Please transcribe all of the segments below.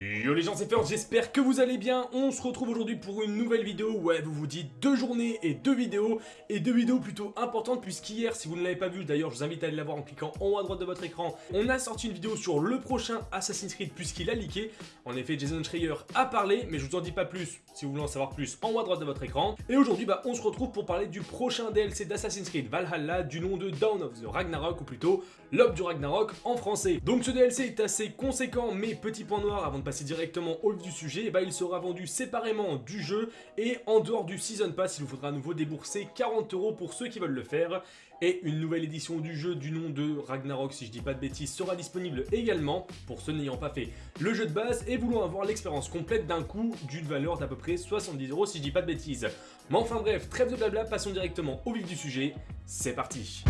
Yeah. Yo les gens c'est First, j'espère que vous allez bien, on se retrouve aujourd'hui pour une nouvelle vidéo, ouais vous vous dites deux journées et deux vidéos, et deux vidéos plutôt importantes puisqu'hier, si vous ne l'avez pas vu, d'ailleurs je vous invite à aller la voir en cliquant en haut à droite de votre écran, on a sorti une vidéo sur le prochain Assassin's Creed puisqu'il a leaké, en effet Jason Schreier a parlé, mais je vous en dis pas plus, si vous voulez en savoir plus, en haut à droite de votre écran, et aujourd'hui bah on se retrouve pour parler du prochain DLC d'Assassin's Creed Valhalla du nom de Dawn of the Ragnarok, ou plutôt L'Aube du Ragnarok en français. Donc ce DLC est assez conséquent, mais petit point noir avant de passer directement au vif du sujet, bah, il sera vendu séparément du jeu et en dehors du Season Pass, il vous faudra à nouveau débourser 40 euros pour ceux qui veulent le faire. Et une nouvelle édition du jeu du nom de Ragnarok, si je dis pas de bêtises, sera disponible également pour ceux n'ayant pas fait le jeu de base et voulant avoir l'expérience complète d'un coup d'une valeur d'à peu près 70 euros si je dis pas de bêtises. Mais enfin bref, trêve de blabla, passons directement au vif du sujet, c'est parti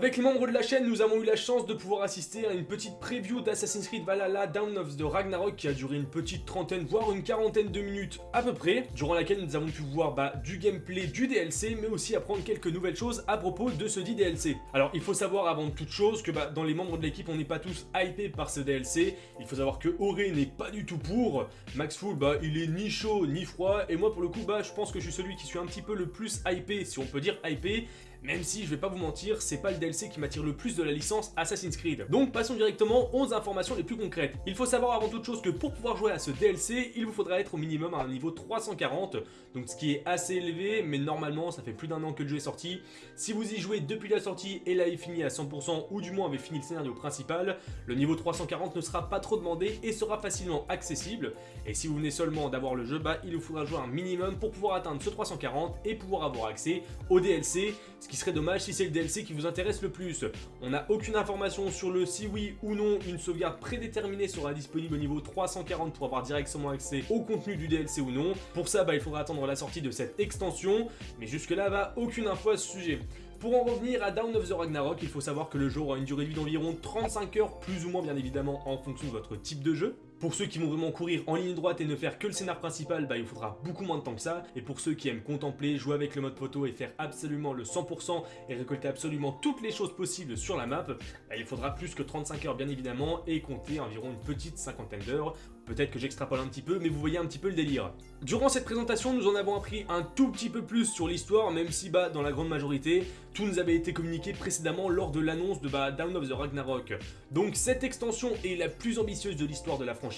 Avec les membres de la chaîne, nous avons eu la chance de pouvoir assister à une petite preview d'Assassin's Creed Valhalla Down of the Ragnarok qui a duré une petite trentaine, voire une quarantaine de minutes à peu près, durant laquelle nous avons pu voir bah, du gameplay du DLC, mais aussi apprendre quelques nouvelles choses à propos de ce dit DLC. Alors, il faut savoir avant toute chose que bah, dans les membres de l'équipe, on n'est pas tous hypés par ce DLC. Il faut savoir que Auré n'est pas du tout pour. Max Full, bah, il est ni chaud ni froid, et moi pour le coup, je pense que je suis celui qui suis un petit peu le plus hypé, si on peut dire hypé, même si, je vais pas vous mentir, c'est pas le DLC qui m'attire le plus de la licence Assassin's Creed. Donc passons directement aux informations les plus concrètes. Il faut savoir avant toute chose que pour pouvoir jouer à ce DLC, il vous faudra être au minimum à un niveau 340, donc ce qui est assez élevé, mais normalement ça fait plus d'un an que le jeu est sorti. Si vous y jouez depuis la sortie et l'avez fini à 100% ou du moins avez fini le scénario principal, le niveau 340 ne sera pas trop demandé et sera facilement accessible. Et si vous venez seulement d'avoir le jeu, bah il vous faudra jouer un minimum pour pouvoir atteindre ce 340 et pouvoir avoir accès au DLC, qui serait dommage si c'est le DLC qui vous intéresse le plus. On n'a aucune information sur le si oui ou non une sauvegarde prédéterminée sera disponible au niveau 340 pour avoir directement accès au contenu du DLC ou non. Pour ça, bah, il faudra attendre la sortie de cette extension, mais jusque là, va aucune info à ce sujet. Pour en revenir à Down of the Ragnarok, il faut savoir que le jeu aura une durée de vie d'environ 35 heures, plus ou moins bien évidemment en fonction de votre type de jeu. Pour ceux qui vont vraiment courir en ligne droite et ne faire que le scénar principal, bah, il faudra beaucoup moins de temps que ça. Et pour ceux qui aiment contempler, jouer avec le mode photo et faire absolument le 100% et récolter absolument toutes les choses possibles sur la map, bah, il faudra plus que 35 heures bien évidemment et compter environ une petite cinquantaine d'heures. Peut-être que j'extrapole un petit peu, mais vous voyez un petit peu le délire. Durant cette présentation, nous en avons appris un tout petit peu plus sur l'histoire, même si bah, dans la grande majorité, tout nous avait été communiqué précédemment lors de l'annonce de bah, Down of the Ragnarok. Donc cette extension est la plus ambitieuse de l'histoire de la franchise.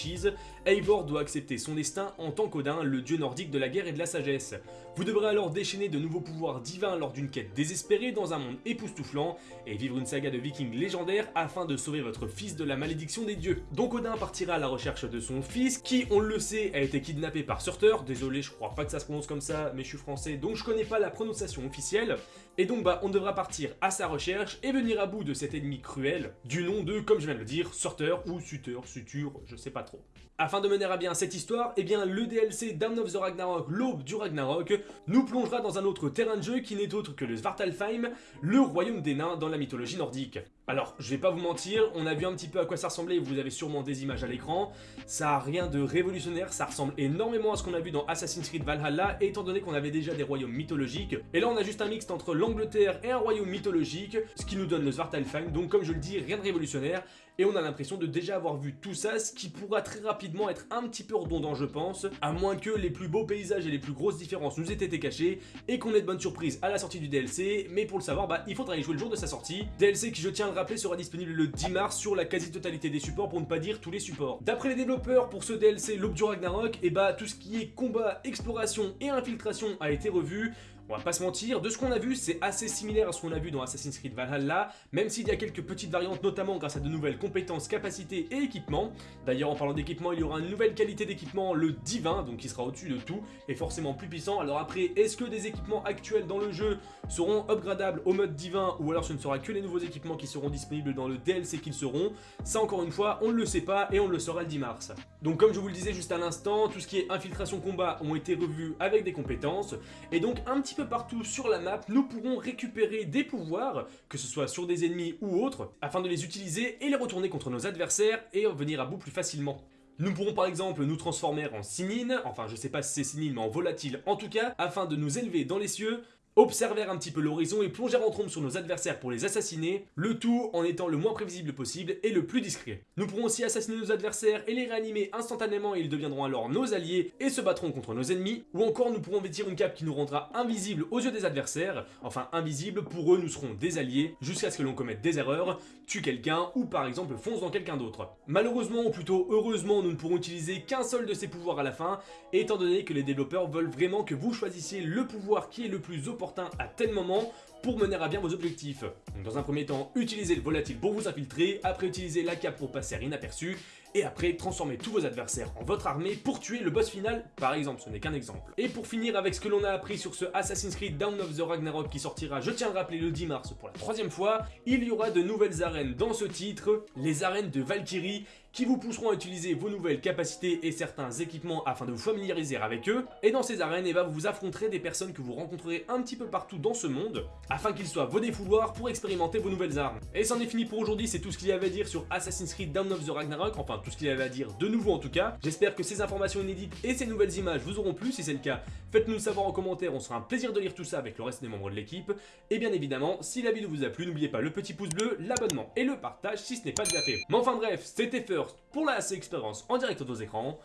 Eivor doit accepter son destin en tant qu'Odin, le dieu nordique de la guerre et de la sagesse. Vous devrez alors déchaîner de nouveaux pouvoirs divins lors d'une quête désespérée dans un monde époustouflant et vivre une saga de vikings légendaires afin de sauver votre fils de la malédiction des dieux. Donc Odin partira à la recherche de son fils qui, on le sait, a été kidnappé par Surtur. Désolé, je crois pas que ça se prononce comme ça, mais je suis français donc je connais pas la prononciation officielle. Et donc bah on devra partir à sa recherche et venir à bout de cet ennemi cruel du nom de, comme je viens de le dire, Surtur ou Sutur, Sutur, je sais pas trop. Afin de mener à bien cette histoire, eh bien le DLC Dawn of the Ragnarok, l'aube du Ragnarok, nous plongera dans un autre terrain de jeu qui n'est autre que le Svartalfheim, le royaume des nains dans la mythologie nordique. Alors, je vais pas vous mentir, on a vu un petit peu à quoi ça ressemblait, vous avez sûrement des images à l'écran. Ça a rien de révolutionnaire, ça ressemble énormément à ce qu'on a vu dans Assassin's Creed Valhalla, étant donné qu'on avait déjà des royaumes mythologiques. Et là, on a juste un mixte entre l'Angleterre et un royaume mythologique, ce qui nous donne le Svartalfheim, donc comme je le dis, rien de révolutionnaire et on a l'impression de déjà avoir vu tout ça, ce qui pourra très rapidement être un petit peu redondant je pense, à moins que les plus beaux paysages et les plus grosses différences nous aient été cachés, et qu'on ait de bonnes surprises à la sortie du DLC, mais pour le savoir, bah, il faudra y jouer le jour de sa sortie. DLC qui, je tiens à le rappeler, sera disponible le 10 mars sur la quasi-totalité des supports, pour ne pas dire tous les supports. D'après les développeurs, pour ce DLC, l'Aube du Ragnarok, et bah tout ce qui est combat, exploration et infiltration a été revu, On va pas se mentir, de ce qu'on a vu, c'est assez similaire à ce qu'on a vu dans Assassin's Creed Valhalla, même s'il y a quelques petites variantes, notamment grâce à de nouvelles compétences, capacités et équipements. D'ailleurs, en parlant d'équipement, il y aura une nouvelle qualité d'équipement, le divin, donc qui sera au-dessus de tout, et forcément plus puissant. Alors après, est-ce que des équipements actuels dans le jeu seront upgradables au mode divin, ou alors ce ne sera que les nouveaux équipements qui seront disponibles dans le DLC qu'ils seront? Ça encore une fois, on ne le sait pas, et on le saura le 10 mars. Donc comme je vous le disais juste à l'instant, tout ce qui est infiltration combat ont été revus avec des compétences, et donc un petit peu partout sur la map, nous pourrons récupérer des pouvoirs, que ce soit sur des ennemis ou autres, afin de les utiliser et les retourner contre nos adversaires et venir à bout plus facilement. Nous pourrons par exemple nous transformer en sinine, enfin je sais pas si c'est sinine mais en volatile en tout cas, afin de nous élever dans les cieux, observer un petit peu l'horizon et plonger en trompe sur nos adversaires pour les assassiner, le tout en étant le moins prévisible possible et le plus discret. Nous pourrons aussi assassiner nos adversaires et les réanimer instantanément et ils deviendront alors nos alliés et se battront contre nos ennemis, ou encore nous pourrons vêtir une cape qui nous rendra invisible aux yeux des adversaires, enfin invisible, pour eux nous serons des alliés, jusqu'à ce que l'on commette des erreurs, tue quelqu'un ou par exemple fonce dans quelqu'un d'autre. Malheureusement ou plutôt heureusement nous ne pourrons utiliser qu'un seul de ces pouvoirs à la fin, étant donné que les développeurs veulent vraiment que vous choisissiez le pouvoir qui est le plus opportun à tel moment pour mener à bien vos objectifs. dans un premier temps, utilisez le volatile pour vous infiltrer, après utilisez la cape pour passer inaperçu, et après transformez tous vos adversaires en votre armée pour tuer le boss final, par exemple, ce n'est qu'un exemple. Et pour finir avec ce que l'on a appris sur ce Assassin's Creed Down of the Ragnarok qui sortira, je tiens à le rappeler, le 10 mars pour la troisième fois, il y aura de nouvelles arènes dans ce titre, les arènes de Valkyrie, qui vous pousseront à utiliser vos nouvelles capacités et certains équipements afin de vous familiariser avec eux. Et dans ces arènes, eh ben, vous affronterez des personnes que vous rencontrerez un petit peu partout dans ce monde, afin qu'ils soient vos défouloirs pour expérimenter vos nouvelles armes. Et c'en est fini pour aujourd'hui, c'est tout ce qu'il y avait à dire sur Assassin's Creed Down of the Ragnarok, enfin tout ce qu'il avait à dire de nouveau en tout cas. J'espère que ces informations inédites et ces nouvelles images vous auront plu, si c'est le cas, faites-nous savoir en commentaire, on sera un plaisir de lire tout ça avec le reste des membres de l'équipe. Et bien évidemment, si la vidéo vous a plu, n'oubliez pas le petit pouce bleu, l'abonnement et le partage si ce n'est pas déjà fait. Mais enfin bref, c'était First pour la expérience en direct aux écrans.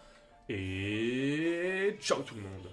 Et ciao tout le monde